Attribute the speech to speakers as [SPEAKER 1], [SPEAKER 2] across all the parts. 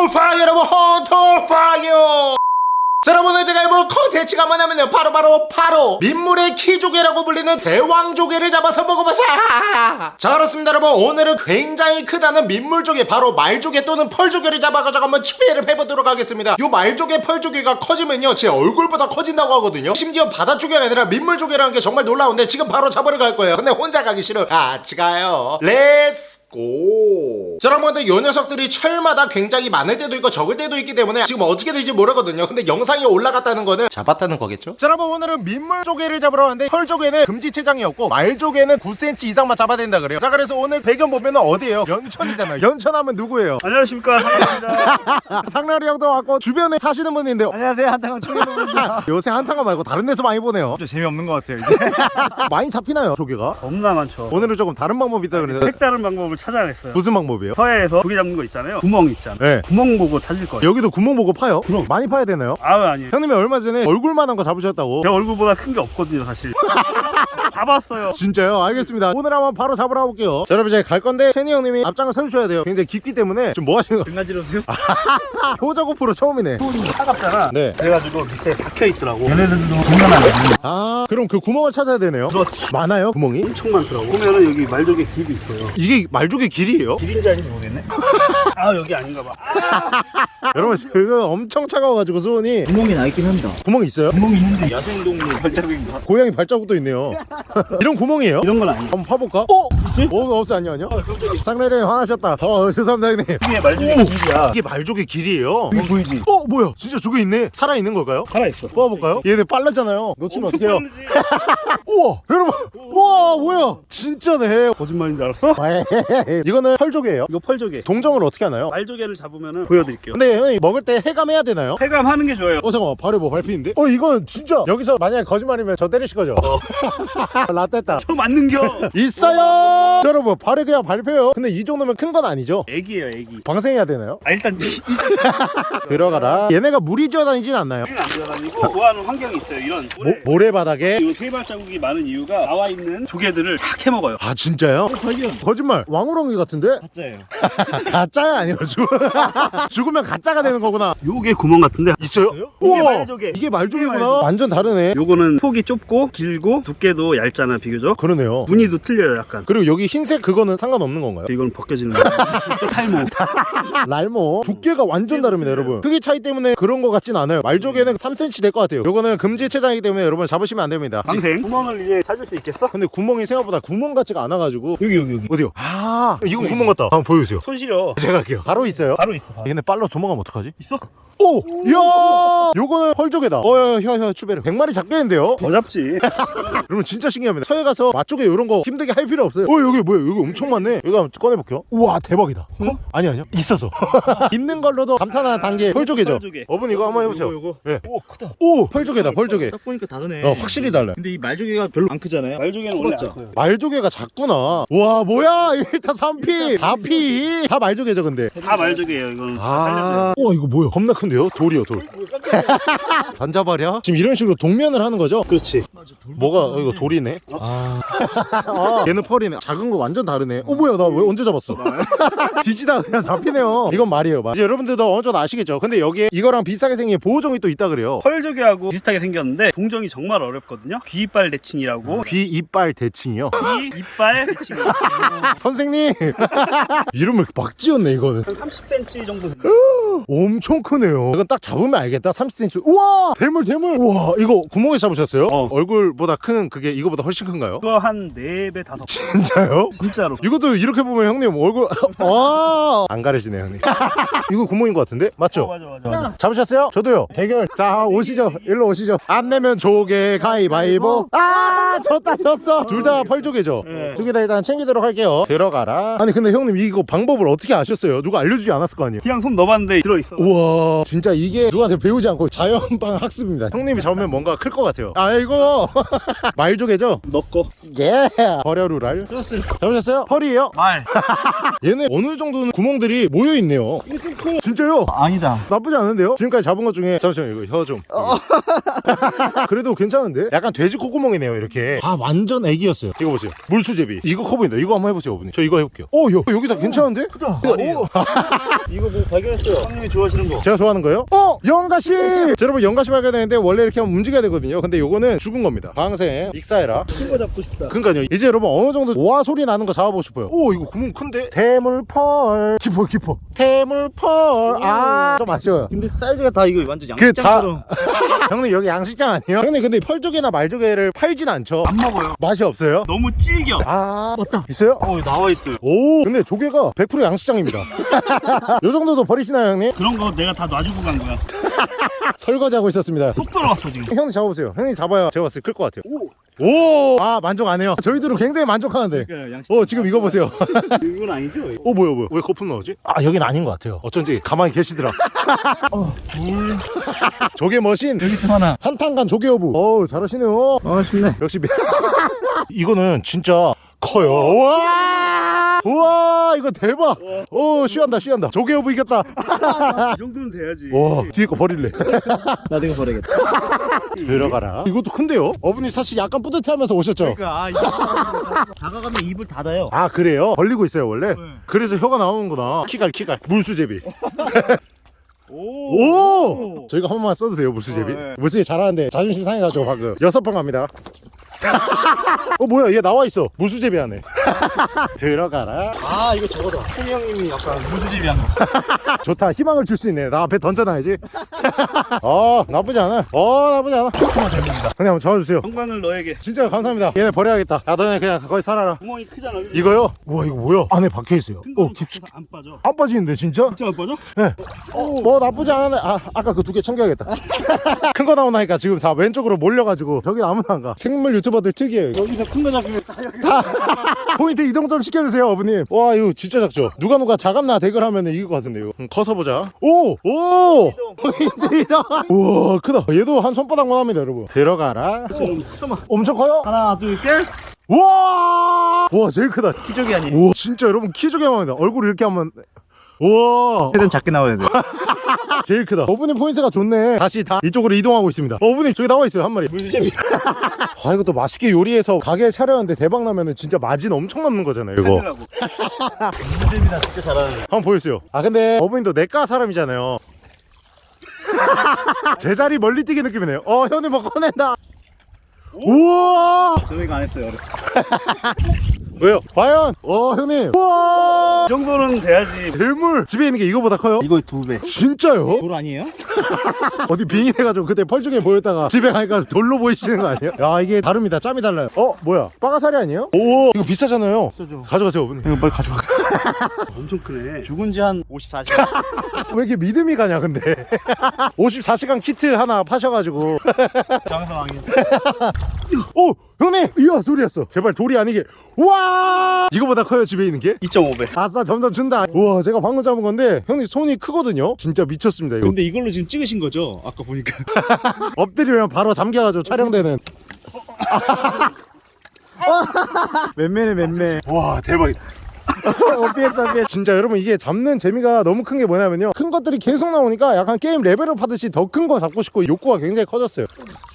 [SPEAKER 1] 헌터파이어 여러분. 헌터파이어 자 여러분 제가 해볼 컨텐츠가 뭐냐면요. 바로 바로 바로. 민물의 키조개라고 불리는 대왕조개를 잡아서 먹어보자. 자 그렇습니다 여러분. 오늘은 굉장히 크다는 민물조개 바로 말조개 또는 펄조개를 잡아가지고 한번 추배를 해보도록 하겠습니다. 요 말조개 펄조개가 커지면요. 제 얼굴보다 커진다고 하거든요. 심지어 바다조개가 아니라 민물조개라는 게 정말 놀라운데 지금 바로 잡으러 갈 거예요. 근데 혼자 가기 싫어. 같이 가요. Let's go. 자 여러분들 요 녀석들이 철마다 굉장히 많을 때도 있고 적을 때도 있기 때문에 지금 어떻게 될지 모르거든요. 근데 영상이 올라갔다는 거는 잡았다는 거겠죠? 자 여러분 오늘은 민물 조개를 잡으러 왔는데 펄 조개는 금지 체장이었고 말 조개는 9cm 이상만 잡아야 된다 그래요. 자 그래서 오늘 배경 보면은 어디예요? 연천이잖아요. 연천하면 누구예요?
[SPEAKER 2] 안녕하십니까. 상입니다.
[SPEAKER 1] 상렬이 형도 왔고 주변에 사시는 분인데
[SPEAKER 2] 안녕하세요. 한탕원 청해동입니다.
[SPEAKER 1] 요새 한탕가 말고 다른 데서 많이 보네요.
[SPEAKER 2] 좀 재미없는 것 같아요 이제.
[SPEAKER 1] 많이 잡히나요 조개가?
[SPEAKER 2] 겁나 많죠.
[SPEAKER 1] 오늘은 조금 다른 방법이 있다 그러는데
[SPEAKER 2] 색다른 방법을 찾아냈어요.
[SPEAKER 1] 무슨 방법이에요?
[SPEAKER 2] 서해에서 조개 잡는 거 있잖아요. 구멍 있잖아
[SPEAKER 1] 네.
[SPEAKER 2] 구멍 보고 찾을 거예요.
[SPEAKER 1] 여기도 구멍 보고 파요? 많이 파야 되나요?
[SPEAKER 2] 아유 아니에요.
[SPEAKER 1] 형님이 얼마 전에 얼굴만한 거 잡으셨다고.
[SPEAKER 2] 제 얼굴보다 큰 게 없거든요 사실 잡았어요.
[SPEAKER 1] 진짜요? 알겠습니다. 오늘 한번 바로 잡으러 가볼게요. 자 여러분 이제 갈 건데 세니 형님이 앞장을 서주셔야 돼요. 굉장히 깊기 때문에 좀뭐 하시는 거
[SPEAKER 2] 등가지러세요?
[SPEAKER 1] 효자 고프로 처음이네.
[SPEAKER 2] 손이 차갑잖아.
[SPEAKER 1] 네.
[SPEAKER 2] 그래가지고 밑에 박혀 있더라고. 얘네들도 장난아니야
[SPEAKER 1] 아 그럼 그 구멍을 찾아야 되네요.
[SPEAKER 2] 그렇지.
[SPEAKER 1] 많아요 구멍이?
[SPEAKER 2] 엄청 많더라고. 보면은 여기 말조개 길이 있어요.
[SPEAKER 1] 이게 말조개 길이에요?
[SPEAKER 2] 길인지 아닌지 모르겠네 아 여기 아닌가 봐. 아,
[SPEAKER 1] 여러분 지금 엄청 차가워가지고 수온이.
[SPEAKER 2] 구멍이 나 있긴 합니다.
[SPEAKER 1] 구멍 있어요?
[SPEAKER 2] 구멍이 있는데. 야생동물 발자국인가?
[SPEAKER 1] 고양이 발자국도 있네요. 이런 구멍이에요?
[SPEAKER 2] 이런 건 아니에요.
[SPEAKER 1] 한번 파볼까? 어? 있어요? 어 없어. 아니요 아니요. 쌍래리 화나셨다. 어 죄송합니다 형님.
[SPEAKER 2] 이게 말조개 길이야.
[SPEAKER 1] 이게 말조개 길이에요?
[SPEAKER 2] 여기 보이지?
[SPEAKER 1] 어 뭐야? 진짜 조개 있네? 살아있는 걸까요?
[SPEAKER 2] 살아있어.
[SPEAKER 1] 뽑아볼까요? 얘네 빨랐잖아요. 놓치면 어떡해요? 우와 여러분. 우와 뭐야? 진짜네.
[SPEAKER 2] 거짓말인 줄 알았어?
[SPEAKER 1] 이거는 펄조개예요.
[SPEAKER 2] 이거 펄조개.
[SPEAKER 1] 동정을 어떻게 하 나요?
[SPEAKER 2] 말조개를 잡으면 보여드릴게요
[SPEAKER 1] 근데 형님 먹을 때 해감해야 되나요?
[SPEAKER 2] 폐감하는 게 좋아요
[SPEAKER 1] 어 잠깐만 발에 뭐 밟히는데? 어 이건 진짜 여기서 만약에 거짓말이면 저 때리실 거죠? 라떼다
[SPEAKER 2] 저 맞는겨
[SPEAKER 1] 있어요 여러분 발에 그냥 밟혀요 근데 이 정도면 큰 건 아니죠?
[SPEAKER 2] 애기예요 애기
[SPEAKER 1] 방생해야 되나요?
[SPEAKER 2] 아 일단
[SPEAKER 1] 들어가라 얘네가 물이 지어다니진 않나요?
[SPEAKER 2] 우리는 안 들어다니고 좋아하는 환경이 있어요 이런
[SPEAKER 1] 모, 모래 바닥에
[SPEAKER 2] 이 세발 자국이 많은 이유가 나와 있는 조개들을 다 캐먹어요
[SPEAKER 1] 아 진짜요?
[SPEAKER 2] 발견
[SPEAKER 1] 거짓말 왕우렁이 같은데?
[SPEAKER 2] 가짜예요
[SPEAKER 1] 가짜 야 아니고 죽... 죽으면 가짜가 되는 거구나.
[SPEAKER 2] 요게 구멍 같은데.
[SPEAKER 1] 있어요?
[SPEAKER 2] 이게! 말조개
[SPEAKER 1] 이게 말조개구나. 완전 다르네.
[SPEAKER 2] 요거는 폭이 좁고 길고 두께도 얇잖아 비교적.
[SPEAKER 1] 그러네요.
[SPEAKER 2] 무늬도 틀려요 약간.
[SPEAKER 1] 그리고 여기 흰색 그거는 상관없는 건가요?
[SPEAKER 2] 이건 벗겨지는 거예요 탈모.
[SPEAKER 1] 랄모. 두께가 완전 다릅니다 여러분. 크기 차이 때문에 그런 거 같진 않아요. 말조개는 3cm 될 것 같아요. 요거는 금지 체장이기 때문에 여러분 잡으시면 안 됩니다.
[SPEAKER 2] 방생. 구멍을 이제 찾을 수 있겠어?
[SPEAKER 1] 근데 구멍이 생각보다 구멍 같지가 않아가지고.
[SPEAKER 2] 여기 여기 여기.
[SPEAKER 1] 어디요? 아 이건 구멍 같다. 한번 보여주세요.
[SPEAKER 2] 손 시려.
[SPEAKER 1] 제가 할게요 바로 있어요
[SPEAKER 2] 바로 있어 바로.
[SPEAKER 1] 얘네 빨라 도망가면 어떡하지?
[SPEAKER 2] 있어?
[SPEAKER 1] 오! 이야! 요거는 펄조개다. 어야 혀혀 추베르. 100마리 잡겠는데요?
[SPEAKER 2] 더 잡지.
[SPEAKER 1] 여러분 진짜 신기합니다. 서해 가서 맛조개 이런 거 힘들게 할 필요 없어요. 어 여기 뭐야? 여기 엄청 많네. 여기 한번 꺼내볼게요. 우와 대박이다. 커? 아니 아니요. 있어서. 있는 걸로도 감탄하는 단계. 펄조개죠.
[SPEAKER 2] 펄조개.
[SPEAKER 1] 어분 이거 한번 해보세요.
[SPEAKER 2] 요거, 요거.
[SPEAKER 1] 예.
[SPEAKER 3] 오 크다.
[SPEAKER 1] 오 펄조개다 펄조개.
[SPEAKER 3] 딱 보니까 다르네.
[SPEAKER 1] 어 확실히 달라요.
[SPEAKER 3] 근데 이 말조개가 별로 안 크잖아요.
[SPEAKER 2] 말조개는 원래 안? 커요.
[SPEAKER 1] 말조개가 작구나. 와 뭐야? 1타 3피. 4피. 다 말조개죠 근데.
[SPEAKER 2] 다 말조개예요 이건 다
[SPEAKER 1] 아, 우와 이거 뭐야? 겁나 큰 데요? 돌이요 돌. 단자발이야? 지금 이런 식으로 동면을 하는 거죠?
[SPEAKER 2] 그렇지.
[SPEAKER 1] 뭐가 어, 이거 돌이네? 아. 얘는 펄이네. 작은 거 완전 다르네. 어 뭐야 나 왜 언제 잡았어? 뒤지다 그냥 잡히네요. 이건 말이에요 말. 이제 여러분들도 어느 정도 아시겠죠? 근데 여기에 이거랑 비슷하게 생긴 보호종이 또 있다 그래요.
[SPEAKER 2] 펄조개하고 비슷하게 생겼는데 동정이 정말 어렵거든요. 귀 이빨 대칭이라고.
[SPEAKER 1] 귀 이빨 대칭이요?
[SPEAKER 2] 귀 이빨 대칭이
[SPEAKER 1] 선생님! 이름을 막 지었네 이거는.
[SPEAKER 2] 한 30cm 정도.
[SPEAKER 1] 엄청 크네요 이건 딱 잡으면 알겠다. 30cm 우와! 대물 대물! 우와 이거 구멍에서 잡으셨어요?
[SPEAKER 2] 어.
[SPEAKER 1] 얼굴보다 큰 그게 이거보다 훨씬 큰가요?
[SPEAKER 2] 그거 한 4배 5배.
[SPEAKER 1] 진짜요?
[SPEAKER 2] 진짜로.
[SPEAKER 1] 이것도 이렇게 보면 형님 얼굴 와안 가려지네 형님. 이거 구멍인 것 같은데? 맞죠?
[SPEAKER 2] 어, 맞아 맞아 맞아.
[SPEAKER 1] 잡으셨어요? 저도요. 대결. 자 오시죠. 일로 오시죠. 안 내면 조개 가위바위보. 아 졌다 졌어. 둘 다 펄조개죠?
[SPEAKER 2] 네.
[SPEAKER 1] 두개 다 일단 챙기도록 할게요. 들어가라. 아니 근데 형님 이거 방법을 어떻게 아셨어요? 누가 알려주지 않았을 거 아니에요?
[SPEAKER 2] 그냥 손 넣어봤는데 들어있어.
[SPEAKER 1] 우와 진짜 이게 누구한테 배우지 않고 자연방 학습입니다 형님이 잡으면 뭔가 클 것 같아요 아 이거 말조개죠?
[SPEAKER 2] 넣고
[SPEAKER 1] 예 버려루랄
[SPEAKER 2] 들었어요
[SPEAKER 1] 잡으셨어요? 펄이에요?
[SPEAKER 2] 말
[SPEAKER 1] 얘네 어느 정도는 구멍들이 모여 있네요. 이게 좀 커요. 진짜요?
[SPEAKER 3] 아니다
[SPEAKER 1] 나쁘지 않은데요? 지금까지 잡은 것 중에 잠시만 이거 혀 좀. 그래도 괜찮은데? 약간 돼지 콧구멍이네요 이렇게. 아 완전 애기였어요. 이거 보세요. 물수제비. 이거 커 보인다. 이거 한번 해보세요, 어머니. 저 이거 해볼게요. 어, 여, 여기다 괜찮은데?
[SPEAKER 3] 크다
[SPEAKER 1] 오.
[SPEAKER 3] 이거 뭐 발견했어요
[SPEAKER 2] 형님이 좋아하시는 거
[SPEAKER 1] 제가 좋아하는 거예요? 어! 영가시! 자, 여러분 영가시 발견했는데 원래 이렇게 하면 움직여야 되거든요. 근데 요거는 죽은 겁니다. 방생 익사해라.
[SPEAKER 2] 큰 거 잡고 싶다.
[SPEAKER 1] 그러니까요. 이제 여러분 어느 정도 오화 소리 나는 거 잡아보고 싶어요. 오 이거 구멍 큰데? 대물펄. 깊어 깊어. 대물펄. 아좀 아쉬워요.
[SPEAKER 2] 근데 사이즈가 다 이거 완전
[SPEAKER 1] 그다
[SPEAKER 2] 양식장처럼.
[SPEAKER 1] 형님 여기 양식장 아니에요? 형님 근데 펄조개나 말조개를 팔진 않죠?
[SPEAKER 2] 안 먹어요.
[SPEAKER 1] 맛이 없어요?
[SPEAKER 2] 너무 질겨.
[SPEAKER 1] 아. 맞다. 있어요?
[SPEAKER 2] 어 나와 있어요.
[SPEAKER 1] 오 근데 조개가 100% 양식장입니다. 요 정도도 버리시나요 형님?
[SPEAKER 2] 그런 거 내가 다 놔 주고 간 거야.
[SPEAKER 1] 설거지하고 있었습니다.
[SPEAKER 2] 속 들어갔어 지금.
[SPEAKER 1] 형님 잡아보세요. 형님 잡아야 제가 봤을 때 클 것 같아요. 오! 아 만족 안 해요. 저희들은 굉장히 만족하는데.
[SPEAKER 2] 그러니까 양식
[SPEAKER 1] 어 지금 이거 보세요.
[SPEAKER 2] 이건 아니죠
[SPEAKER 1] 어 뭐야 뭐야. 왜 거품 나오지? 아 여긴 아닌 것 같아요. 어쩐지 가만히 계시더라.
[SPEAKER 2] 물
[SPEAKER 1] 조개 머신.
[SPEAKER 2] 여기 또 하나.
[SPEAKER 1] 한탄간 조개 어부. 어우 잘하시네요.
[SPEAKER 2] 아 쉽네
[SPEAKER 1] 역시 미... 이거는 진짜 커요. 우와! 우와 이거 대박. 오 쉬한다 쉬한다. 조개 어부 이겼다.
[SPEAKER 2] 이 정도는 돼야지.
[SPEAKER 1] 와 뒤에 거 버릴래.
[SPEAKER 2] 나 이거 버려야겠다.
[SPEAKER 1] 들어가라. 이것도 큰데요? 어머니 사실 약간 뿌듯해하면서 오셨죠?
[SPEAKER 2] 그러니까 아 이거 다가가면 입을 닫아요.
[SPEAKER 1] 아 그래요? 벌리고 있어요 원래?
[SPEAKER 2] 네.
[SPEAKER 1] 그래서 혀가 나오는구나 키갈 키갈. 물수제비.
[SPEAKER 2] 오,
[SPEAKER 1] 오! 저희가 한 번만 써도 돼요 물수제비?
[SPEAKER 2] 어, 네.
[SPEAKER 1] 물수제비 잘하는데 자존심 상해가지고 방금. 여섯 번 갑니다 어 뭐야? 얘 나와 있어. 물수제비 안에 들어가라.
[SPEAKER 2] 아 이거 저거다. 홍이 형님이 약간 무수집이 한거.
[SPEAKER 1] 좋다. 희망을 줄 수 있네. 나 앞에 던져놔야지. 어 나쁘지 않아. 어 나쁘지 않아. 형님 한번 잡아주세요.
[SPEAKER 2] 영광을 너에게.
[SPEAKER 1] 진짜 감사합니다. 얘네 버려야겠다. 야 너네 그냥 거기 살아라.
[SPEAKER 2] 구멍이 크잖아 그지?
[SPEAKER 1] 이거요? 우와 이거 뭐야? 안에 박혀있어요. 큰어 깊숙이.
[SPEAKER 2] 안 빠져.
[SPEAKER 1] 안 빠지는데 진짜?
[SPEAKER 2] 진짜 안 빠져?
[SPEAKER 1] 네. 어, 나쁘지 않았네. 아, 아까 그 두 개 챙겨야겠다. 큰 거 나오나니까 지금 다 왼쪽으로 몰려가지고 저기 아무나 안 가. 생물 유튜 버들 특이해요.
[SPEAKER 2] 여기서 큰 거 잡히면 다 여기
[SPEAKER 1] 포인트 이동 좀 시켜주세요, 어머님. 와, 이거 진짜 작죠? 누가 누가 자감나 대결 하면 이길 것 같은데요. 음, 커서 보자. 오! 오! 포인트 이동! 우와, 크다. 얘도 한 손바닥만 합니다, 여러분. 들어가라.
[SPEAKER 2] 잠깐만
[SPEAKER 1] 엄청 커요?
[SPEAKER 2] 하나 둘셋
[SPEAKER 1] 와! 와, 제일 크다.
[SPEAKER 2] 기적이 아니에요
[SPEAKER 1] 오, 진짜 여러분 키 조개 합니다. 얼굴 이렇게 하면. 우와!
[SPEAKER 2] 최대한 작게 나와야 돼
[SPEAKER 1] 제일 크다. 어머님 포인트가 좋네. 다시 다 이쪽으로 이동하고 있습니다. 어머님 저기 나와 있어요 한 마리.
[SPEAKER 2] 무수집이
[SPEAKER 1] 아 이거 또 맛있게 요리해서 가게에 차려는데 대박 나면은 진짜 마진 엄청 남는 거잖아요. 이거
[SPEAKER 2] 무수집이나 진짜 잘하는
[SPEAKER 1] 한번 보여주세요. 아 근데 어머님도 내과 사람이잖아요. 제자리 멀리 뛰기 느낌이네요. 어 형님 뭐 꺼낸다. 우와
[SPEAKER 2] 저희가 안 했어요 어렸을 때
[SPEAKER 1] 왜요? 과연? 어 형님. 우와!
[SPEAKER 2] 이 정도는 돼야지.
[SPEAKER 1] 대물! 집에 있는 게 이거보다 커요?
[SPEAKER 2] 이거 두배.
[SPEAKER 1] 진짜요?
[SPEAKER 2] 돌 아니에요?
[SPEAKER 1] 어디 빙의해가지고 그때 펄중에 보였다가 집에 가니까 돌로 보이시는 거 아니에요? 야 이게 다릅니다. 짬이 달라요. 어 뭐야? 빠가사리 아니에요? 오 이거 비싸잖아요.
[SPEAKER 2] 비싸죠.
[SPEAKER 1] 가져가세요 어머니.
[SPEAKER 2] 이거 빨리 가져가. 엄청 크네. 죽은 지 한 54시간.
[SPEAKER 1] 왜 이렇게 믿음이 가냐 근데? 54시간 키트 하나 파셔가지고.
[SPEAKER 2] 장상황이
[SPEAKER 1] 오 형님! 이야 소리였어. 제발 돌이 아니게. 와! 이거보다 커요 집에 있는 게?
[SPEAKER 2] 2.5배.
[SPEAKER 1] 아싸 점점 준다. 우와 제가 방금 잡은 건데 형님 손이 크거든요? 진짜 미쳤습니다 이거.
[SPEAKER 2] 근데 이걸로 지금 찍으신 거죠? 아까 보니까.
[SPEAKER 1] 엎드리면 바로 잠겨가지고 촬영되는.
[SPEAKER 2] 맨매네 맨매.
[SPEAKER 1] 와 대박이다.
[SPEAKER 2] 어피했어 어피했어
[SPEAKER 1] 진짜 여러분 이게 잡는 재미가 너무 큰 게 뭐냐면요. 큰 것들이 계속 나오니까 약간 게임 레벨업 하듯이 더 큰 거 잡고 싶고 욕구가 굉장히 커졌어요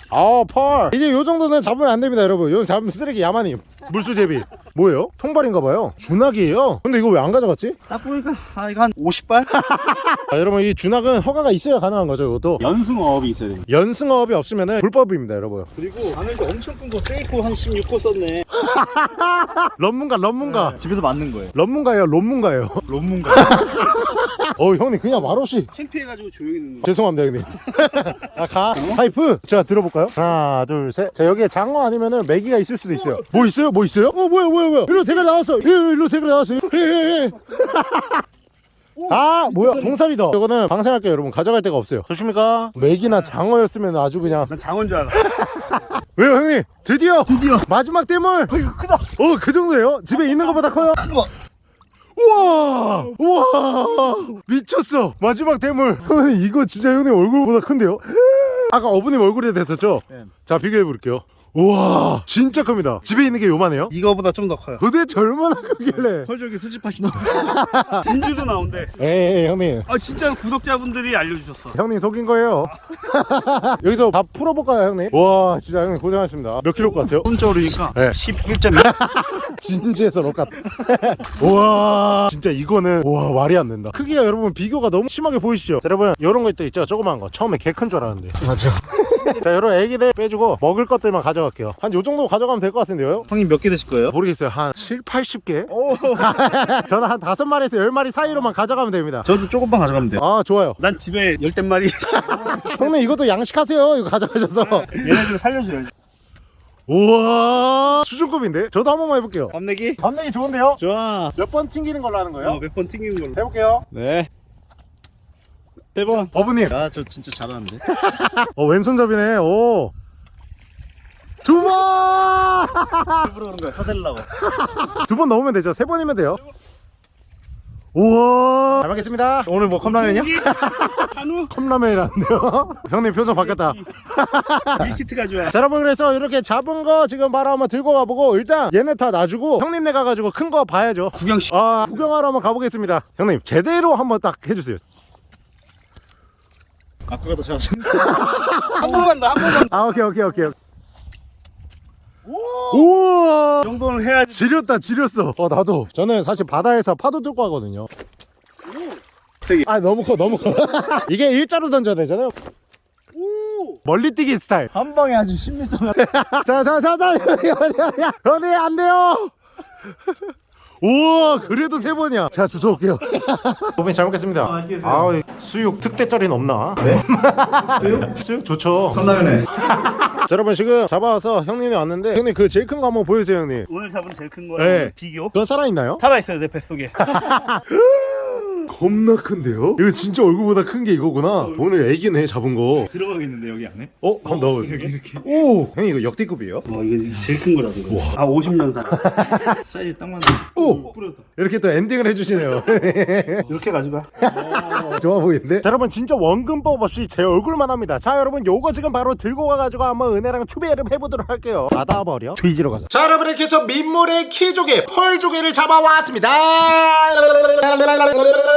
[SPEAKER 1] 아펄 이제 요 정도는 잡으면 안 됩니다 여러분. 요 잡으면 쓰레기 야만임. 물수제비. 뭐예요? 통발인가봐요. 준학이에요. 근데 이거 왜 안 가져갔지?
[SPEAKER 2] 딱 보니까 아 이거 한 50발?
[SPEAKER 1] 아, 여러분 이 준학은 허가가 있어야 가능한 거죠 이것도?
[SPEAKER 2] 연승어업이 있어야 돼
[SPEAKER 1] 연승업이 없으면 불법입니다 여러분.
[SPEAKER 2] 그리고 바늘도 엄청 큰 거 세이코 한 16호 썼네.
[SPEAKER 1] 런문가 런문가.
[SPEAKER 2] 집에서 맞는 거예요.
[SPEAKER 1] 런문가예요 런문가예요.
[SPEAKER 2] 론문가
[SPEAKER 1] 어 형님 그냥 말없이
[SPEAKER 2] 창피해가지고 조용히 있는 거.
[SPEAKER 1] 죄송합니다 형님. 아가. 파이프. 제가 들어볼까요? 하나 둘셋자 여기에 장어 아니면은 메기가 있을 수도 있어요. 뭐 있어요? 뭐 있어요? 어 뭐야 뭐야 뭐야. 일로 대가 나왔어 예, 일로 대가 나왔어 예예예. 아 뭐야. 동살이다. 이거는 방생할게요 여러분. 가져갈 데가 없어요. 좋습니까? 메기나 장어였으면 아주 그냥.
[SPEAKER 2] 난 장어인 줄 알아.
[SPEAKER 1] 왜요 형님? 드디어
[SPEAKER 2] 드디어.
[SPEAKER 1] 마지막 댐을.
[SPEAKER 2] 이거 크다.
[SPEAKER 1] 어그 정도예요? 집에 있는 것보다 커요?
[SPEAKER 2] 거.
[SPEAKER 1] 우와 우와 미쳤어 마지막 대물 이거 진짜 형님 얼굴보다 큰데요? 아까 어부님 얼굴에 됐었죠?
[SPEAKER 2] 네.
[SPEAKER 1] 자 비교해 볼게요. 우와 진짜 큽니다. 집에 있는 게 요만해요?
[SPEAKER 2] 이거보다 좀 더 커요.
[SPEAKER 1] 도대체 얼마나 크길래?
[SPEAKER 2] 펄저기 수집하시나 진주도 나온대.
[SPEAKER 1] 에이 형님.
[SPEAKER 2] 아 진짜 구독자분들이 알려주셨어.
[SPEAKER 1] 형님 속인 거예요. 여기서 다 풀어볼까요 형님? 와 진짜 형님 고생하셨습니다. 몇 킬로 것 같아요?
[SPEAKER 2] 혼자 오르니까
[SPEAKER 1] 네.
[SPEAKER 2] 11.2
[SPEAKER 1] 진지해서 록같 우와 진짜 이거는 우와 말이 안 된다. 크기가 여러분 비교가 너무 심하게 보이시죠? 자, 여러분 이런 거 있죠 있죠? 조그만 거. 처음에 개 큰 줄 알았는데. 맞아 자 여러분 애기들 빼주고 먹을 것들만 가져갈게요. 한 요 정도 가져가면 될 것 같은데요?
[SPEAKER 2] 형님 몇 개 드실 거예요?
[SPEAKER 1] 모르겠어요. 한 7, 80개? 저는 한 5마리에서 10마리 사이로만 가져가면 됩니다.
[SPEAKER 2] 저도 조금만 가져가면 돼요.
[SPEAKER 1] 아 좋아요.
[SPEAKER 2] 난 집에 열댓 마리.
[SPEAKER 1] 형님 이것도 양식하세요. 이거 가져가셔서.
[SPEAKER 2] 얘네들 살려줘야지.
[SPEAKER 1] 우와 수준급인데? 저도 한 번만 해볼게요.
[SPEAKER 2] 밤내기?
[SPEAKER 1] 반응이 좋은데요?
[SPEAKER 2] 좋아.
[SPEAKER 1] 몇 번 튕기는 걸로 하는 거예요?
[SPEAKER 2] 어, 몇 번 튕기는 걸로.
[SPEAKER 1] 해볼게요.
[SPEAKER 2] 네 세번
[SPEAKER 1] 어부님.
[SPEAKER 2] 야저 진짜 잘하는데?
[SPEAKER 1] 어 왼손잡이네. 오. 두 번!
[SPEAKER 2] 일부러 그런 거야 사달라고.
[SPEAKER 1] 두 번 넣으면 되죠. 세 번이면 돼요. 우와. 잘 먹겠습니다. 오늘 뭐 컵라면이요?
[SPEAKER 2] 한우?
[SPEAKER 1] 컵라면이라는데요? 형님 표정 바뀌었다.
[SPEAKER 2] 밀키트 가져와
[SPEAKER 1] 자 여러분 그래서 이렇게 잡은 거 지금 바로 한번 들고 가보고 일단 얘네 다 놔주고 형님네 가가지고 큰 거 봐야죠.
[SPEAKER 2] 구경시
[SPEAKER 1] 아 구경하러 한번 가보겠습니다. 형님 제대로 한번 딱 해주세요
[SPEAKER 2] 아까가 더 잘하셨네 한 번만 더한 번만
[SPEAKER 1] 아 오케이 오케이 오케이 우와!
[SPEAKER 2] 이 정도는 해야지.
[SPEAKER 1] 지렸다 지렸어. 어 나도. 저는 사실 바다에서 파도 뚫고 하거든요.
[SPEAKER 2] 되게.
[SPEAKER 1] 아 너무 커 너무 커. 이게 일자로 던져야 되잖아요.
[SPEAKER 2] 오!
[SPEAKER 1] 멀리 뛰기 스타일.
[SPEAKER 2] 한 방에 아주 10m
[SPEAKER 1] 자자자자 연애 안 돼요 우와 그래도 세 번이야. 제가 주워 올게요. 고민 잘 먹겠습니다.
[SPEAKER 2] 아, 맛있게 드세요.
[SPEAKER 1] 아 수육 특대짜리는 없나? 네? 수육? 수육 좋죠.
[SPEAKER 2] 컵라면에
[SPEAKER 1] 자 여러분 지금 잡아와서 형님이 왔는데 형님 그 제일 큰 거 한번 보여주세요 형님.
[SPEAKER 2] 오늘 잡은 제일 큰
[SPEAKER 1] 네.
[SPEAKER 2] 거예요 비교?
[SPEAKER 1] 그건 살아있나요?
[SPEAKER 2] 살아있어요 내 뱃속에
[SPEAKER 1] 겁나 큰데요? 이거 진짜 얼굴보다 큰 게 이거구나 오늘 애기네 잡은 거
[SPEAKER 2] 들어가겠는데 여기 안에?
[SPEAKER 1] 어? 한번 넣어보세요
[SPEAKER 2] 이렇게 이렇게
[SPEAKER 1] 오! 형님 이거 역대급이에요?
[SPEAKER 2] 와 이게 제일 큰 거라서 이거. 아 50년 산 사이즈 딱 맞네
[SPEAKER 1] 오!
[SPEAKER 2] 뿌렸다
[SPEAKER 1] 이렇게 또 엔딩을 해주시네요
[SPEAKER 2] 이렇게 가져가
[SPEAKER 1] 좋아 보이는데? 자 여러분 진짜 원근법 없이 제 얼굴만 합니다 자 여러분 요거 지금 바로 들고 가가지고 한번 은혜랑 추배를 해보도록 할게요 닫아버려 뒤지러 가자 자 여러분 이렇게 해서 민물의 키조개 펄조개를 잡아왔습니다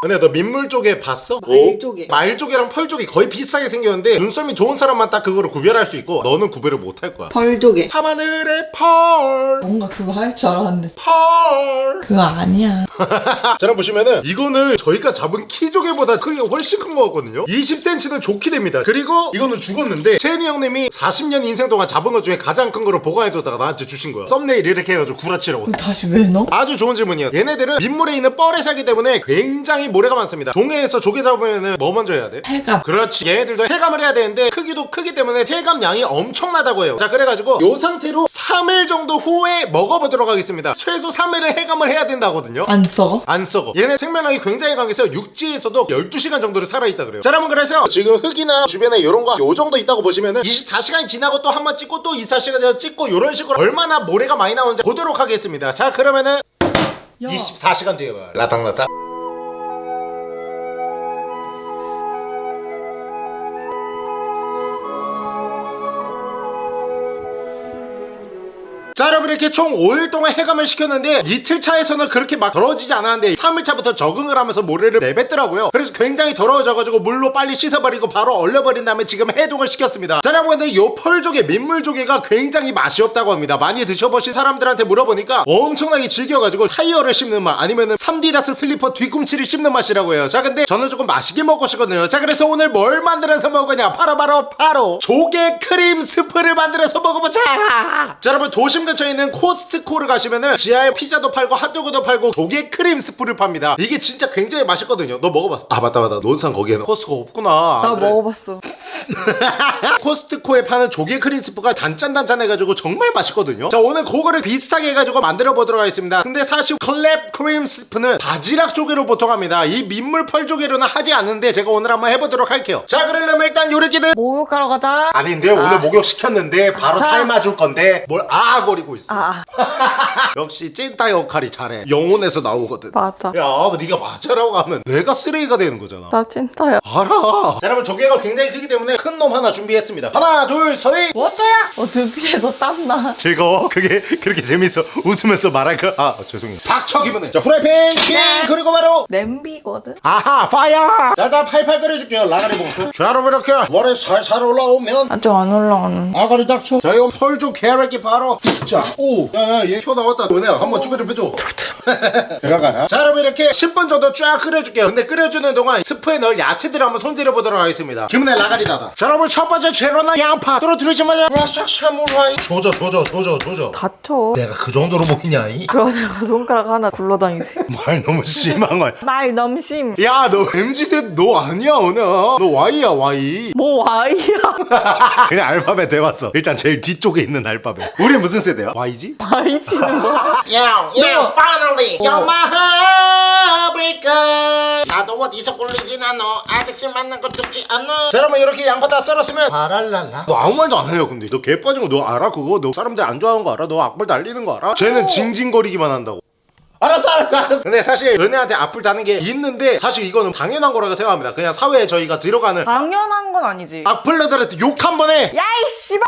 [SPEAKER 1] 근데 너 민물 조개 봤어?
[SPEAKER 3] 말조개.
[SPEAKER 1] 오? 말조개랑 펄조개 거의 비슷하게 생겼는데 눈썰미 좋은 사람만 딱 그거를 구별할 수 있고 너는 구별을 못 할 거야.
[SPEAKER 3] 벌조개
[SPEAKER 1] 밤하늘의 펄.
[SPEAKER 3] 뭔가 그거 할 줄 알았는데.
[SPEAKER 1] 펄.
[SPEAKER 3] 그거 아니야.
[SPEAKER 1] 자 여러분 보시면은 이거는 저희가 잡은 키조개보다 크기가 훨씬 큰 거거든요. 20cm는 좋게 됩니다. 그리고 이거는 죽었는데 채니 형님이 40년 인생 동안 잡은 것 중에 가장 큰 거를 보관해뒀다가 나한테 주신 거야 썸네일 이렇게 해가지고 구라치라고.
[SPEAKER 3] 다시 왜 넣어?
[SPEAKER 1] 아주 좋은 질문이에요 얘네들은 민물에 있는 뻘에 살기 때문에 굉장히 모래가 많습니다. 동해에서 조개 잡으면은 뭐 먼저 해야 돼?
[SPEAKER 3] 해감.
[SPEAKER 1] 그렇지. 얘네들도 해감을 해야 되는데 크기도 크기 때문에 해감 양이 엄청나다고 해요. 자 그래가지고 요 상태로 3일 정도 후에 먹어보도록 하겠습니다. 최소 3일은 해감을 해야 된다거든요.
[SPEAKER 3] 안 썩어?
[SPEAKER 1] 안 썩어. 얘네 생명력이 굉장히 강해서 육지에서도 12시간 정도를 살아있다 그래요. 자 여러분 그래서 지금 흙이나 주변에 이런 거 요 정도 있다고 보시면은 24시간이 지나고 또 한 번 찍고 또 24시간 찍고 이런 식으로 얼마나 모래가 많이 나오는지 보도록 하겠습니다. 자 그러면은
[SPEAKER 3] 야.
[SPEAKER 1] 24시간 뒤에 봐요. 라탕라탕 자 여러분 이렇게 총 5일 동안 해감을 시켰는데 이틀 차에서는 그렇게 막 더러워지지 않았는데 3일 차부터 적응을 하면서 모래를 내뱉더라고요. 그래서 굉장히 더러워져가지고 물로 빨리 씻어버리고 바로 얼려버린 다음에 지금 해동을 시켰습니다. 자 여러분 근데 요 펄조개 민물조개가 굉장히 맛이 없다고 합니다. 많이 드셔보신 사람들한테 물어보니까 엄청나게 질겨가지고 타이어를 씹는 맛 아니면은 3디다스 슬리퍼 뒤꿈치를 씹는 맛이라고 해요. 자 근데 저는 조금 맛있게 먹고 싶거든요. 자 그래서 오늘 뭘 만들어서 먹으냐? 바로 바로 바로 조개 크림 스프를 만들어서 먹어보자! 자 여러분 도심 근처에 있는 코스트코를 가시면은 지하에 피자도 팔고 핫도그도 팔고 조개 크림 스프를 팝니다. 이게 진짜 굉장히 맛있거든요. 너 먹어봤어? 아 맞다 맞다. 논산 거기에는 코스트코 없구나.
[SPEAKER 3] 나
[SPEAKER 1] 그래.
[SPEAKER 3] 먹어봤어.
[SPEAKER 1] 코스트코에 파는 조개 크림 스프가 단짠단짠해가지고 정말 맛있거든요. 자 오늘 그거를 비슷하게 해가지고 만들어 보도록 하겠습니다. 근데 사실 clam 크림 스프는 바지락 조개로 보통 합니다. 이 민물 펄 조개로는 하지 않는데 제가 오늘 한번 해보도록 할게요. 자 그러려면 일단 요 애기들.
[SPEAKER 3] 목욕하러 가자.
[SPEAKER 1] 아닌데 오늘 목욕 시켰는데 바로
[SPEAKER 3] 자.
[SPEAKER 1] 삶아줄 건데 뭘아 거리고 있어.
[SPEAKER 3] 아
[SPEAKER 1] 역시 찐따 역할이 잘해. 영혼에서 나오거든.
[SPEAKER 3] 맞아.
[SPEAKER 1] 야 네가 맞아라고 하면 내가 쓰레기가 되는 거잖아.
[SPEAKER 3] 나 찐따야.
[SPEAKER 1] 알아. 자 여러분 조개가 굉장히 크기 때문에 큰 놈 하나 준비했습니다. 하나 둘셋.
[SPEAKER 3] 뭐야? 어 두피에서 땀나.
[SPEAKER 1] 즐거워? 그게 그렇게 재밌어. 웃으면서 말할까? 아 죄송해요. 닥쳐 기분해 자 후라이팬 킹! 그리고 바로
[SPEAKER 3] 냄비거든.
[SPEAKER 1] 아하 파이어! 자다 팔팔 끓여줄게요. 라가리 봉수 자 여러분 이렇게 머리 살살 올라오면
[SPEAKER 3] 아직 안 올라오는.
[SPEAKER 1] 아가리 닥쳐. 자 이거 펄좀 캐럿기 바로 자 오 야야 얘 튀어나왔다. 너네 한번 준비 좀 해줘. 들어가라. 자 여러분 이렇게 10분 정도 쫙 끓여줄게요. 근데 끓여주는 동안 스프에 넣을 야채들을 한번 손질해 보도록 하겠습니다. 기분에 라가리 닫아 자 여러분 첫 번째 재료는 양파. 떨어뜨리자마자. 와샤샤무라이 조져 조져 조져 조져.
[SPEAKER 3] 다쳐.
[SPEAKER 1] 내가 그 정도로 보이냐 이?
[SPEAKER 3] 그러고 내가 손가락 하나 굴러다니지.
[SPEAKER 1] 말 너무 심한 거야.
[SPEAKER 3] 말 너무 심.
[SPEAKER 1] 야너 MZ세 너 아니야 오늘. 너 Y야 Y
[SPEAKER 3] 뭐 와이야.
[SPEAKER 1] 그냥 알파벳 해봤어. 일단 제일 뒤쪽에 있는 알파벳. 우리 무슨 세대 야? Y지?
[SPEAKER 3] 와이 치는 거야.
[SPEAKER 4] Yeah, yeah, finally, you're my heartbreaker. 나도 어디서 꿀리진 않아. 아직 술 만난 거 듣지 않아.
[SPEAKER 1] 자 여러분 이렇게 양파 다 썰었으면 바랄랄라 너 아무 말도 안 해요 근데 너 개 빠진 거 너 알아 그거? 너 사람들 안 좋아하는 거 알아? 너 악플 달리는 거 알아? 쟤는 징징거리기만 한다고 알았어 알았어 알았어 근데 사실 은혜한테 악플 다는 게 있는데 사실 이거는 당연한 거라고 생각합니다 그냥 사회에 저희가 들어가는
[SPEAKER 3] 당연한 건 아니지.
[SPEAKER 1] 악플러들한테 욕 한 번에
[SPEAKER 3] 야이 씨발.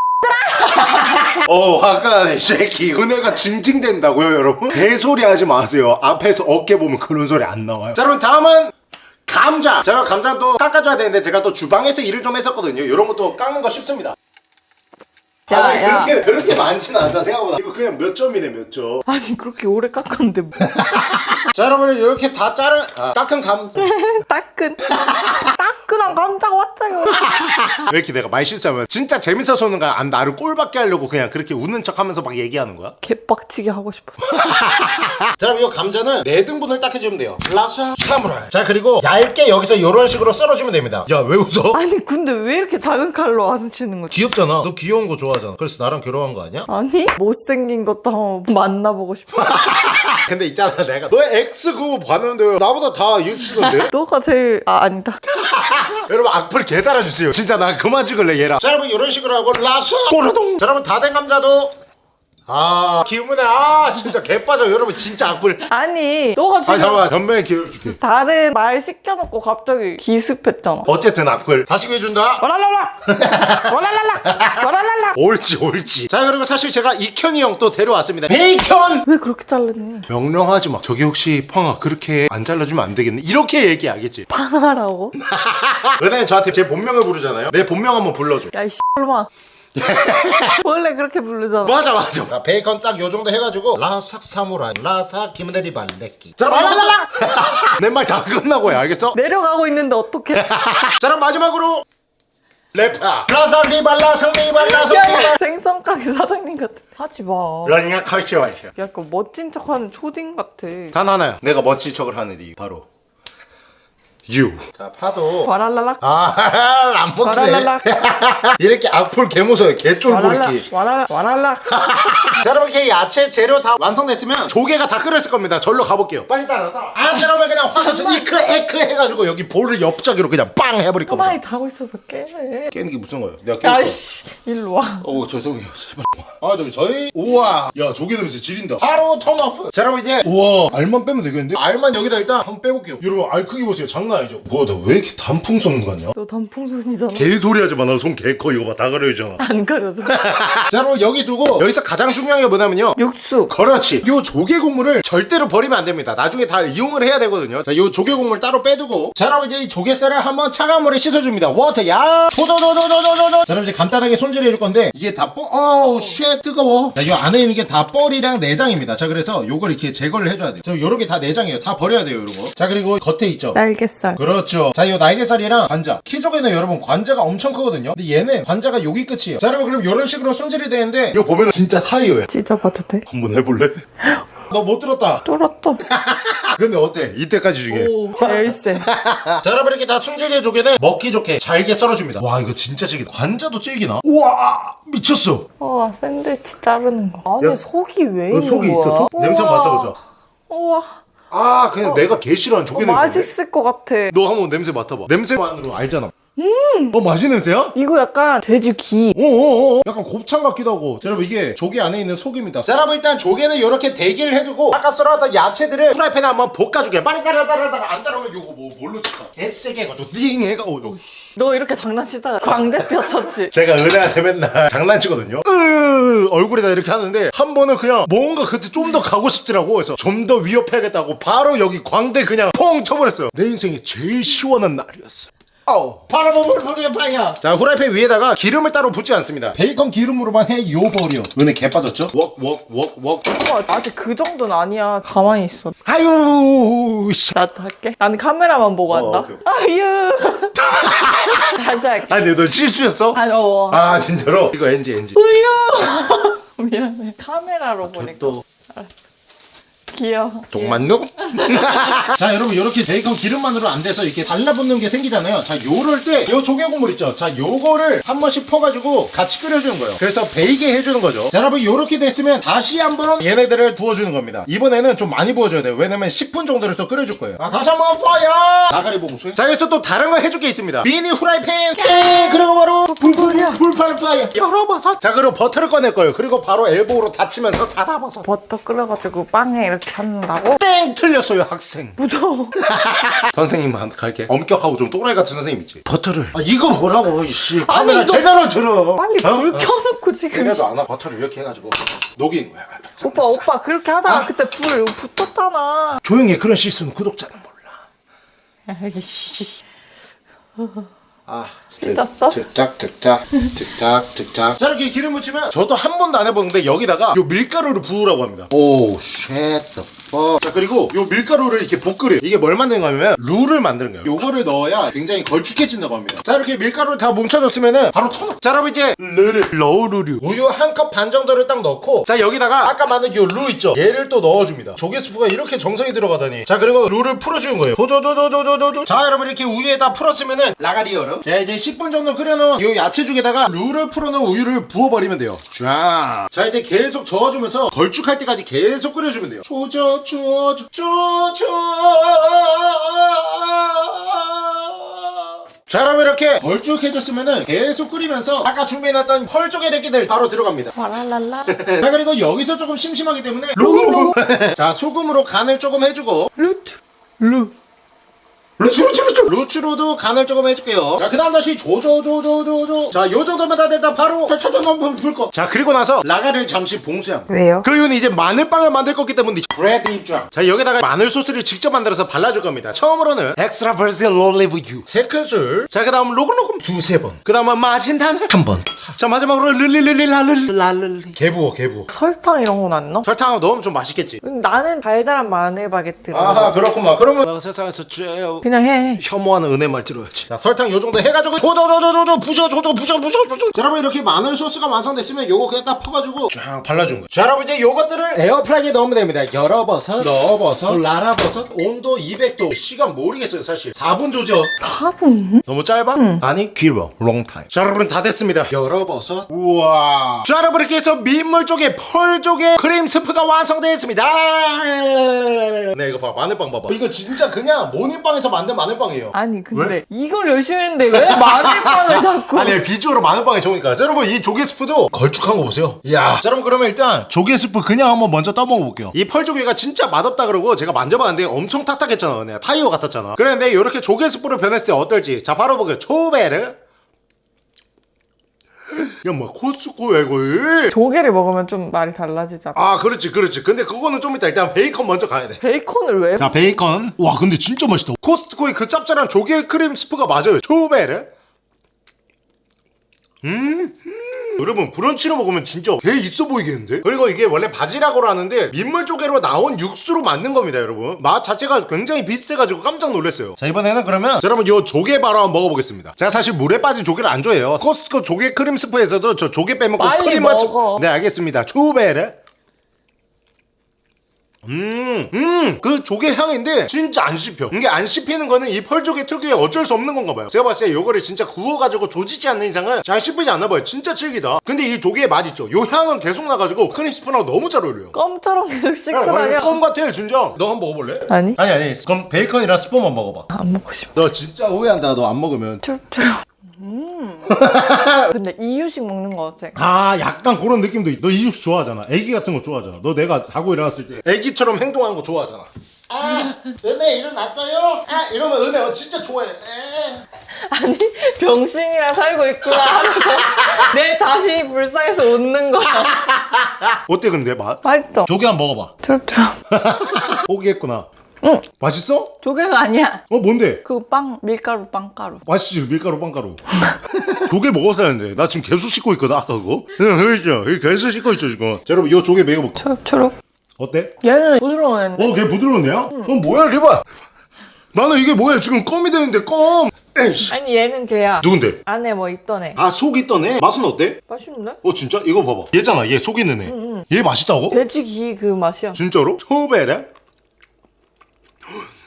[SPEAKER 1] 어 나네 쉐키 은혜가 징징댄다고요 여러분? 개소리 하지 마세요. 앞에서 어깨 보면 그런 소리 안 나와요. 자 여러분 다음은 감자. 제가 감자 또 깎아줘야 되는데 제가 또 주방에서 일을 좀 했었거든요. 이런 것도 깎는 거 쉽습니다
[SPEAKER 3] 야,
[SPEAKER 1] 아니,
[SPEAKER 3] 야.
[SPEAKER 1] 그렇게 그렇게 많지는 않다 생각보다 이거 그냥 몇 점이네 몇점
[SPEAKER 3] 아니 그렇게 오래 깎았는데 뭐.
[SPEAKER 1] 자 여러분 이렇게 다 자른 아, 깎은 감자
[SPEAKER 3] 따끈. 따끈한 감자가 왔어요.
[SPEAKER 1] 왜 이렇게 내가 말 실수하면 진짜 재밌어서 오는 거야 안 나를 꼴받게 하려고 그냥 그렇게 웃는 척 하면서 막 얘기하는 거야
[SPEAKER 3] 개빡치게 하고 싶었어.
[SPEAKER 1] 자 그럼 이 감자는 네 등분을 딱 해주면 돼요 라샤 사무라이 자 그리고 얇게 여기서 이런 식으로 썰어주면 됩니다 야 왜 웃어?
[SPEAKER 3] 아니 근데 왜 이렇게 작은 칼로 와서 치는 거지?
[SPEAKER 1] 귀엽잖아 너 귀여운 거 좋아 하잖아 그래서 나랑 결혼한 거 아니야?
[SPEAKER 3] 아니 못생긴 것도 한번 만나보고 싶어.
[SPEAKER 1] 근데 있잖아 내가 너의 X 그거 봤는데 나보다 다 이해치던데?
[SPEAKER 3] 너가 제일 아 아니다.
[SPEAKER 1] 여러분 악플 개 달아주세요 진짜 나 그만 찍을래 얘랑 자 여러분 이런 식으로 하고 라샤 꼬르동 자 여러분 다 된 감자도 아 기분에 아 진짜 개 빠져. 여러분 진짜 악플.
[SPEAKER 3] 아니 너가
[SPEAKER 1] 아
[SPEAKER 3] 지금
[SPEAKER 1] 잠깐만. 변명의 기회를 줄게.
[SPEAKER 3] 다른 말 시켜놓고 갑자기 기습했잖아.
[SPEAKER 1] 어쨌든 악플. 다시 구해준다.
[SPEAKER 3] 와랄랄라. 와랄랄라. 와랄랄라.
[SPEAKER 1] 옳지 옳지. 자 그리고 사실 제가 이현이 형 또 데려왔습니다. 베이컨!
[SPEAKER 3] 왜 그렇게 자르니?
[SPEAKER 1] 명령하지 마. 저기 혹시 펑아 그렇게 안 잘라주면 안 되겠네. 이렇게 얘기하겠지.
[SPEAKER 3] 방하라고?
[SPEAKER 1] 은혜는 저한테 제 본명을 부르잖아요. 내 본명 한번 불러줘.
[SPEAKER 3] 야이 씨발마 원래 그렇게 부르잖아.
[SPEAKER 1] 맞아 맞아. 자, 베이컨 딱 요 정도 해가지고 라삭 사무라이 라삭 김대리 발레끼. 자 라라라 내 말 다 끝나고 해 알겠어?
[SPEAKER 3] 내려가고 있는데 어떡해.
[SPEAKER 1] 자 그럼 마지막으로 래파 라삭 리발라 리발라 성 리발.
[SPEAKER 3] 야, 생선 가게 사장님 같아. 하지 마.
[SPEAKER 1] 러닝아 칼치와 있어
[SPEAKER 3] 약간 멋진 척하는 초딩 같아.
[SPEAKER 1] 단 하나야 내가 멋진 척을 하는 이유 바로 유. 자 파도.
[SPEAKER 3] 와랄랄라
[SPEAKER 1] 아안 먹히네.
[SPEAKER 3] 와랄랄라
[SPEAKER 1] 이렇게 악플 개무서워 개쫄보리끼
[SPEAKER 3] 와랄라 와랄라.
[SPEAKER 1] 자 여러분 이렇게 야채 재료 다 완성됐으면 조개가 다 끓였을 겁니다. 절로 가볼게요. 빨리 따라 따라. 안 따라오면 그냥 확 이크 에크 해가지고 여기 볼을 옆자기로 그냥 빵 해버릴 겁니다.
[SPEAKER 3] 가만히 타고 있어서 깨네.
[SPEAKER 1] 깨는 게 무슨 거예요? 내가 깰 거야
[SPEAKER 3] 야이씨 일로 와.
[SPEAKER 1] 어 죄송해요. 제발 아 저기 저희 우와. 야 조개 냄새 지린다. 바로 turn off. 자 여러분 이제 우와. 알만 빼면 되겠는데? 알만 여기다 일단 한번 빼볼게요. 여러분 알 크기 보세요. 장난 아니죠. 뭐야 나 왜 이렇게 단풍선 같냐?
[SPEAKER 3] 너 단풍선이잖아.
[SPEAKER 1] 개소리 하지 마나 손 개 커. 이거 봐. 다 가려지잖아
[SPEAKER 3] 안 가려져.
[SPEAKER 1] 자 여러분 여기 두고 여기서 가장 중요한 게 뭐냐면요.
[SPEAKER 3] 육수.
[SPEAKER 1] 그렇지. 요 조개 국물을 절대로 버리면 안 됩니다. 나중에 다 이용을 해야 되거든요. 자요 조개 국물 따로 빼두고. 자 여러분 이제 이 조개살을 한번 차가운 물에 씻어줍니다. water 야! 조조조조조조조 자 여러분 이제 간단하게 손질해 줄 건데 이게 다 뻐.. 어우 shit 뜨거워. 자요 안에 있는 게 다 뻘이랑 내장입니다. 자 그래서 요걸 이렇게 제거를 해줘야 돼요. 자 요렇게 다 내장이에요. 다 버려야 돼요 요런 거자 그리고 겉에 있죠?
[SPEAKER 3] 날개살
[SPEAKER 1] 그렇죠. 자, 이 날개살이랑 관자. 키조개는 여러분 관자가 엄청 크거든요. 근데 얘는 관자가 여기 끝이에요. 자, 여러분 그럼 이런 식으로 손질이 되는데 이거 보면 진짜 타이어야.
[SPEAKER 3] 찢어봐도 돼?
[SPEAKER 1] 한번 해볼래? 너 못 들었다.
[SPEAKER 3] 뚫었어
[SPEAKER 1] 근데 어때? 이때까지 중에.
[SPEAKER 3] 오 제일 세
[SPEAKER 1] 자, 여러분 이렇게 다 손질된 조개는 먹기 좋게 잘게 썰어줍니다. 와, 이거 진짜 질기. 관자도 질기나? 우와, 미쳤어.
[SPEAKER 3] 우와 샌드위치 자르는 거 아니
[SPEAKER 1] 야,
[SPEAKER 3] 속이
[SPEAKER 1] 왜너
[SPEAKER 3] 있는
[SPEAKER 1] 속이
[SPEAKER 3] 거야?
[SPEAKER 1] 있어? 속? 냄새 맡아보자.
[SPEAKER 3] 우와
[SPEAKER 1] 아, 그냥 내가 개 싫어하는
[SPEAKER 3] 어,
[SPEAKER 1] 조개 냄새.
[SPEAKER 3] 맛있을 것 같아
[SPEAKER 1] 너 한번 냄새 맡아봐. 냄새만으로 알잖아. 어 맛있는 냄새야?
[SPEAKER 3] 이거 약간 돼지 기.
[SPEAKER 1] 오오오 약간 곱창 같기도 하고 자 여러분 이게 조개 안에 있는 속입니다 자 여러분 일단 조개는 이렇게 대기를 해두고 아까 썰어놨던 야채들을 프라이팬에 한번 볶아주게 빨리 따라 따라 따라 안 따라오면 이거 뭐 뭘로 칠까 개세게 해가지고 띵 해가 오 요.
[SPEAKER 3] 너 이렇게 장난치다가 광대뼈 쳤지?
[SPEAKER 1] 제가 은혜한테 맨날 장난치거든요. 으 얼굴에다 이렇게 하는데 한 번은 그냥 뭔가 그때 좀 더 가고 싶더라고. 그래서 좀 더 위협해야겠다고 바로 여기 광대 그냥 퐁 쳐버렸어요. 내 인생에 제일 시원한 날이었어 아우 바라보물 보게 파야 자 후라이팬 위에다가 기름을 따로 붓지 않습니다 베이컨 기름으로만 해요 버려 은혜 개 빠졌죠? 웍웍웍웍
[SPEAKER 3] 오빠 아직 그 정도는 아니야. 가만히 있어.
[SPEAKER 1] 아유 씨.
[SPEAKER 3] 나도 할게. 나는 카메라만 보고
[SPEAKER 1] 어,
[SPEAKER 3] 한다.
[SPEAKER 1] 오케이,
[SPEAKER 3] 아유. 다시 할게.
[SPEAKER 1] 아니 근데 너 실수였어?
[SPEAKER 3] 아니 어.
[SPEAKER 1] 아 진짜로? 이거 NG NG
[SPEAKER 3] 울려. 미안해. 카메라로 보니까
[SPEAKER 1] 또
[SPEAKER 3] 귀여워.
[SPEAKER 1] 동만누? 자 여러분 이렇게 베이컨 기름만으로 안 돼서 이렇게 달라붙는 게 생기잖아요. 자 요럴 때 요 조개 국물 있죠? 자 요거를 한 번씩 퍼가지고 같이 끓여주는 거예요. 그래서 베이게 해주는 거죠. 자 여러분 요렇게 됐으면 다시 한번 얘네들을 부어주는 겁니다. 이번에는 좀 많이 부어줘야 돼요. 왜냐면 10분 정도를 또 끓여줄 거예요. 아 다시 한번 파야 나가리 봉수 자 여기서 또 다른 거 해줄 게 있습니다. 미니 후라이팬! 땡 그리고 바로 불불이야. 불팔 파야 열어봐서. 자 그리고 버터를 꺼낼 거예요. 그리고 바로 엘보로 닫히면서 닫아봐서.
[SPEAKER 3] 버터 끓여가지고 빵에 이렇게 한다고?
[SPEAKER 1] 땡! 틀렸어요 학생.
[SPEAKER 3] 무서워.
[SPEAKER 1] 선생님만 갈게. 엄격하고 좀 또라이 같은 선생님 있지? 버터를. 아 이거 뭐라고 이씨.
[SPEAKER 3] 아니, 이거-
[SPEAKER 1] 잘 들어.
[SPEAKER 3] 빨리 불 켜놓고 지금.
[SPEAKER 1] 그래도 안와. 버터를 이렇게 해가지고. 녹인 거야
[SPEAKER 3] 오빠 오빠 그렇게 하다가
[SPEAKER 1] 아.
[SPEAKER 3] 그때 불 붙었잖아.
[SPEAKER 1] 조용히 해. 그런 실수는 구독자는 몰라.
[SPEAKER 3] 아이씨.
[SPEAKER 1] 아
[SPEAKER 3] 찢었어?
[SPEAKER 1] 득작 득작 득작 득작. 자 이렇게 기름 묻히면 저도 한 번도 안 해보는데 여기다가 요 밀가루를 부으라고 합니다. 오쉣 자 그리고 요 밀가루를 이렇게 볶으래요. 이게 뭘 만드는 거냐면 룰을 만드는 거예요. 요거를 넣어야 굉장히 걸쭉해진다고 합니다. 자 이렇게 밀가루를 다 뭉쳐줬으면은 바로 터놓 자 여러분 이제 르를 러우르류. 우유 한 컵 반 정도를 딱 넣고 자 여기다가 아까 만든 요루 있죠? 얘를 또 넣어줍니다. 조개 스프가 이렇게 정성이 들어가다니. 자 그리고 룰을 풀어주는 거예요. 도도도도도도도 자 여러분 이렇게 우유에다 풀었으면은 라가리 얼음. 자 이제 10분 정도 끓여놓은 요 야채죽에다가 룰을 풀어놓은 우유를 부어버리면 돼요. 쫙. 자 이제 계속 저어주면서 걸쭉할 때까지 계속 끓여주면 돼요 조져 조져 조져 자 여러분 이렇게 걸쭉해졌으면은 계속 끓이면서 아까 준비해놨던 펄조개 래끼들 바로 들어갑니다
[SPEAKER 3] 와랄랄라.
[SPEAKER 1] 자 그리고 여기서 조금 심심하기 때문에 자 소금으로 간을 조금 해주고
[SPEAKER 3] 루트. 루.
[SPEAKER 1] 루츠 루츠 루츠 루츠로도 간을 조금 해줄게요. 자그 다음 다시 조조조조조조. 자 요정도면 다 됐다. 바로 차차차 한번 불거 자 그리고 나서 라가를 잠시 봉수함.
[SPEAKER 3] 왜요?
[SPEAKER 1] 그 이유는 이제 마늘빵을 만들 거기 때문에 브레드 입장 자 여기다가 마늘 소스를 직접 만들어서 발라줄 겁니다. 처음으로는 엑스트라 버스널 올리브 유 세 큰술. 자그 다음 로그로그 두세 번그 다음은 마진다는 한번자 마지막으로 릴릴릴릴랄릴랄릴리 개부어 개부어.
[SPEAKER 3] 설탕 이런 건 안 넣어?
[SPEAKER 1] 설탕 넣으면 좀 맛있겠지.
[SPEAKER 3] 나는 달달한 마늘 바게트.
[SPEAKER 1] 아하 그렇구만. 그러면 어, 세상에서 제일
[SPEAKER 3] 그냥 해.
[SPEAKER 1] 혐오하는 은혜 말 들어야지. 자 설탕 요 정도 해가지고 조조조조조조 부셔 조조 부셔 부셔 부셔. 자 여러분 이렇게 마늘 소스가 완성됐으면 요거 그냥 딱 퍼가지고 쫙 발라준 거야 자 여러분 이제 요것들을 에어프라이기에 넣으면 됩니다. 열어버섯 넣어버섯. 라라버섯 온도 200도. 시간 모르겠어요 사실. 4분 조져
[SPEAKER 3] 4분?
[SPEAKER 1] 너무 짧아? 아니 길어. long time 자 여러분 다 됐습니다. 열어버섯. 우와. 자 여러분 이렇게 해서 민물 쪽에 펄 쪽에 크림 스프가 완성되었습니다. 네 이거 봐. 마늘빵 봐봐. 이거 진짜 그냥 모닝빵에서 만든 마늘빵이에요.
[SPEAKER 3] 아니 근데 이걸 열심히 했는데 왜 마늘빵을 자꾸?
[SPEAKER 1] 아니 비주얼로 마늘빵이 좋으니까. 자, 여러분 이 조개 스프도 걸쭉한 거 보세요. 이야 자 여러분 그러면 일단 조개 스프 그냥 한번 먼저 떠먹어 볼게요. 이 펄조개가 진짜 맛없다 그러고 제가 만져봤는데 엄청 탁탁했잖아. 내가 타이어 같았잖아. 그런데 이렇게 조개 스프로 변했을 때 어떨지. 자 바로 보게요 초베르 야 뭐 코스코야 이거?
[SPEAKER 3] 조개를 먹으면 좀 말이 달라지잖아?
[SPEAKER 1] 아 그렇지 그렇지. 근데 그거는 좀 이따 일단 베이컨 먼저 가야 돼.
[SPEAKER 3] 베이컨을 왜?
[SPEAKER 1] 자 베이컨. 와 근데 진짜 맛있다. 코스트코의 그 짭짤한 조개 크림 스프가 맞아요. 초베르 음, 음. 여러분 브런치로 먹으면 진짜 개 있어 보이겠는데? 그리고 이게 원래 바지락으로 하는데 민물 조개로 나온 육수로 만든 겁니다 여러분. 맛 자체가 굉장히 비슷해가지고 깜짝 놀랐어요. 자 이번에는 그러면 자, 여러분 요 조개 바로 한번 먹어보겠습니다. 제가 사실 물에 빠진 조개를 안 좋아해요. 코스트코 조개 크림 스프에서도 저 조개 빼먹고 크림 맛
[SPEAKER 3] 먹어.
[SPEAKER 1] 네 알겠습니다. 초베르 음, 음, 그 조개 향인데 진짜 안 씹혀. 이게 안 씹히는 거는 이 펄조개 특유의 어쩔 수 없는 건가 봐요. 제가 봤을 때 요거를 진짜 구워가지고 조지지 않는 이상은 잘 씹히지 않나 봐요. 진짜 질기다. 근데 이 조개의 맛 있죠. 요 향은 계속 나가지고 크림 스프랑 너무 잘 어울려요.
[SPEAKER 3] 껌처럼 계속 다녀
[SPEAKER 1] 껌 같아 진짜. 너 한번 먹어볼래?
[SPEAKER 3] 아니
[SPEAKER 1] 아니 아니. 그럼 베이컨이랑 스프만 먹어봐.
[SPEAKER 3] 안 먹고 싶어
[SPEAKER 1] 너 진짜 후회한다. 너 안 먹으면.
[SPEAKER 3] 쭈 쭈 근데 이유식 먹는 거 같아.
[SPEAKER 1] 아 약간 그런 느낌도 있. 너 이육수 좋아하잖아. 애기 같은 거 좋아하잖아. 너 내가 자고 일어났을 때 애기처럼 행동하는 거 좋아하잖아.
[SPEAKER 4] 아 은혜 일어났어요?
[SPEAKER 1] 아 이러면 은혜 어, 진짜 좋아해. 에.
[SPEAKER 3] 아니 병신이랑 살고 있구나 하면서 내 자신이 불쌍해서 웃는 거야.
[SPEAKER 1] 어때 근데 맛?
[SPEAKER 3] 맛있어.
[SPEAKER 1] 조개 한번 먹어봐.
[SPEAKER 3] 트럽트럽.
[SPEAKER 1] 포기했구나.
[SPEAKER 3] 응.
[SPEAKER 1] 맛있어?
[SPEAKER 3] 조개가 아니야.
[SPEAKER 1] 어 뭔데?
[SPEAKER 3] 그 빵 밀가루 빵가루.
[SPEAKER 1] 맛있지 밀가루 빵가루. 조개 먹었어야 했는데 나 지금 개수 씻고 있거든 아까 그거. 응 그렇죠. 개수 씻고 있죠 지금. 자, 여러분 이 조개 먹여볼게.
[SPEAKER 3] 초록초록.
[SPEAKER 1] 어때?
[SPEAKER 3] 얘는 부드러운 애인데.
[SPEAKER 1] 어, 걔 부드러운데요? 어, 뭐야, 걔봐. 나는 이게 뭐야, 지금 껌이 되는데, 껌. 에이씨.
[SPEAKER 3] 아니 얘는 걔야.
[SPEAKER 1] 누군데?
[SPEAKER 3] 안에 뭐 있던 애.
[SPEAKER 1] 아, 속 있던 애? 맛은 어때?
[SPEAKER 3] 맛있는데?
[SPEAKER 1] 어, 진짜? 이거 봐봐. 얘잖아, 얘 속 있는 애.
[SPEAKER 3] 응.
[SPEAKER 1] 얘 맛있다고?
[SPEAKER 3] 돼지 기 그 맛이야.
[SPEAKER 1] 진짜로? 초베레?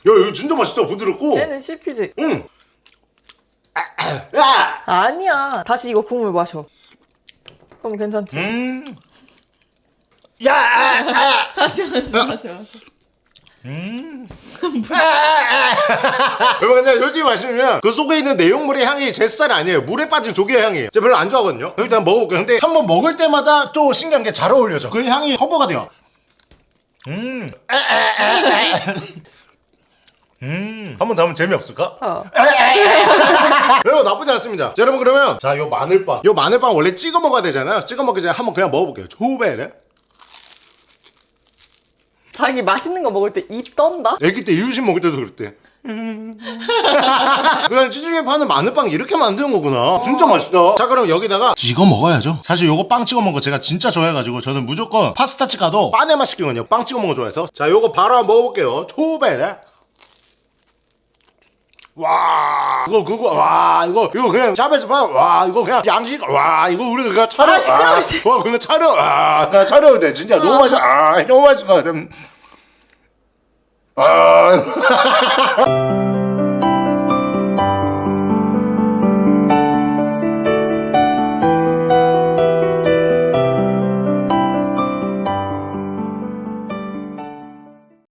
[SPEAKER 1] 야, 이거 진짜 맛있다, 부드럽고.
[SPEAKER 3] 얘는 씹히지.
[SPEAKER 1] 응. 야!
[SPEAKER 3] 아니야. 다시 이거 국물 마셔. 그럼 괜찮지.
[SPEAKER 1] 음. 야! 아, 아.
[SPEAKER 3] 마셔 마셔 마셔.
[SPEAKER 1] 여러분 근데 솔직히 말씀드리면 그 속에 있는 내용물의 향이 제 스타일 아니에요 물에 빠진 조개 향이에요 제가 별로 안 좋아하거든요 일단 먹어볼게요 근데 한 번 먹을 때마다 또 신기한 게 잘 어울려져 그 향이 커버가 돼요 음. 음. 한번 더 하면 재미없을까?
[SPEAKER 3] 어.
[SPEAKER 1] 여러분 나쁘지 않습니다 자, 여러분 그러면 자 요 마늘빵 요 마늘빵 원래 찍어 먹어야 되잖아요 찍어 먹기 전에 한번 그냥 먹어볼게요 초베레
[SPEAKER 3] 자기 맛있는 거 먹을 때 입 떤다?
[SPEAKER 1] 애기 때 이유식 먹을 때도 그랬대. 그냥 찌질게 파는 마늘빵 이렇게 만드는 거구나. 진짜 맛있다. 자, 그럼 여기다가 찍어 먹어야죠. 사실 요거 빵 찍어 먹은 거 제가 진짜 좋아해가지고 저는 무조건 파스타집 가도 빵에만 시키거든요. 빵 찍어 먹은 거 좋아해서. 자, 요거 바로 한번 먹어볼게요. 초베레. 와, 이거 그거 와, 이거 이거 그냥 샵에서 봐. 와, 이거 그냥 양식. 와, 이거 우리 그냥 차려.
[SPEAKER 3] 아, 시끄러워,
[SPEAKER 1] 와, 와, 그냥 차려. 아, 그냥 차려도 돼. 진짜 너무 맛있어. 아, 너무 맛있을 것 같아. 아.